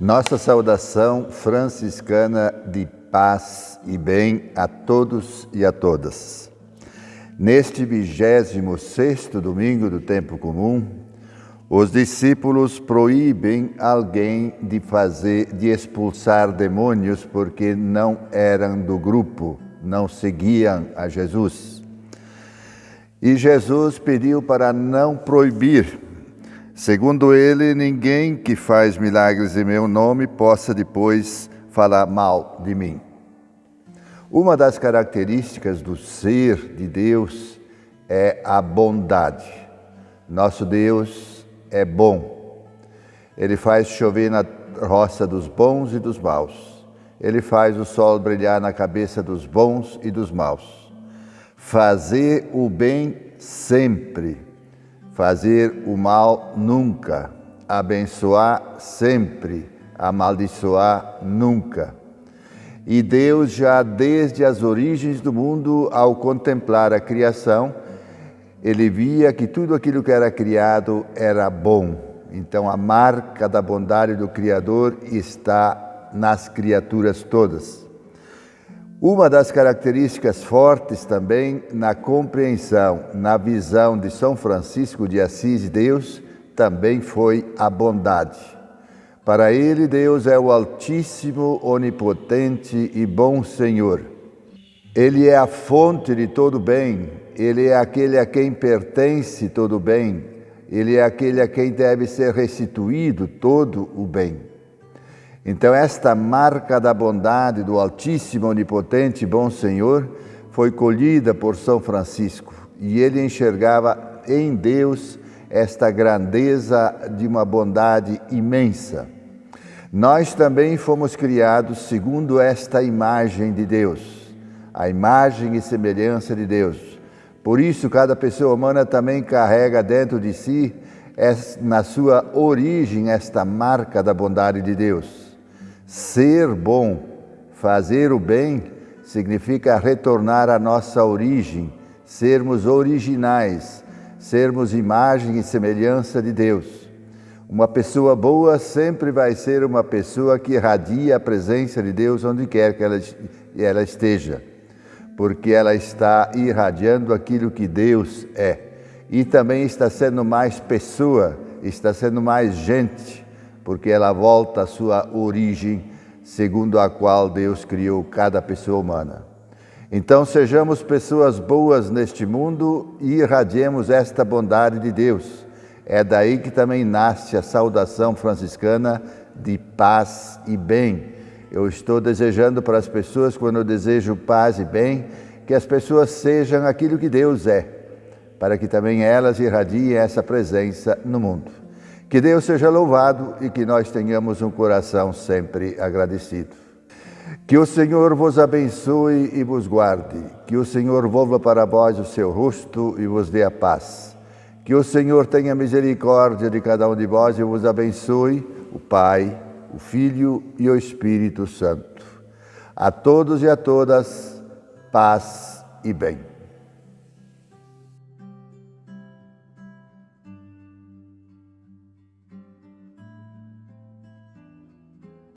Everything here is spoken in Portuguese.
Nossa saudação franciscana de paz e bem a todos e a todas. Neste vigésimo sexto domingo do tempo comum, os discípulos proíbem alguém de fazer, de expulsar demônios porque não eram do grupo, não seguiam a Jesus. E Jesus pediu para não proibir, Segundo ele, ninguém que faz milagres em meu nome possa depois falar mal de mim. Uma das características do ser de Deus é a bondade. Nosso Deus é bom. Ele faz chover na roça dos bons e dos maus. Ele faz o sol brilhar na cabeça dos bons e dos maus. Fazer o bem sempre fazer o mal nunca, abençoar sempre, amaldiçoar nunca. E Deus, já desde as origens do mundo, ao contemplar a criação, ele via que tudo aquilo que era criado era bom. Então, a marca da bondade do Criador está nas criaturas todas. Uma das características fortes também na compreensão, na visão de São Francisco de Assis de Deus, também foi a bondade. Para ele, Deus é o Altíssimo, Onipotente e Bom Senhor. Ele é a fonte de todo bem, ele é aquele a quem pertence todo bem, ele é aquele a quem deve ser restituído todo o bem. Então, esta marca da bondade do Altíssimo, Onipotente e Bom Senhor foi colhida por São Francisco e ele enxergava em Deus esta grandeza de uma bondade imensa. Nós também fomos criados segundo esta imagem de Deus, a imagem e semelhança de Deus. Por isso, cada pessoa humana também carrega dentro de si, na sua origem, esta marca da bondade de Deus. Ser bom, fazer o bem, significa retornar à nossa origem, sermos originais, sermos imagem e semelhança de Deus. Uma pessoa boa sempre vai ser uma pessoa que irradia a presença de Deus onde quer que ela, esteja, porque ela está irradiando aquilo que Deus é. E também está sendo mais pessoa, está sendo mais gente, porque ela volta à sua origem, segundo a qual Deus criou cada pessoa humana. Então sejamos pessoas boas neste mundo e irradiemos esta bondade de Deus. É daí que também nasce a saudação franciscana de paz e bem. Eu estou desejando para as pessoas, quando eu desejo paz e bem, que as pessoas sejam aquilo que Deus é, para que também elas irradiem essa presença no mundo. Que Deus seja louvado e que nós tenhamos um coração sempre agradecido. Que o Senhor vos abençoe e vos guarde. Que o Senhor volva para vós o seu rosto e vos dê a paz. Que o Senhor tenha misericórdia de cada um de vós e vos abençoe, o Pai, o Filho e o Espírito Santo. A todos e a todas, paz e bem.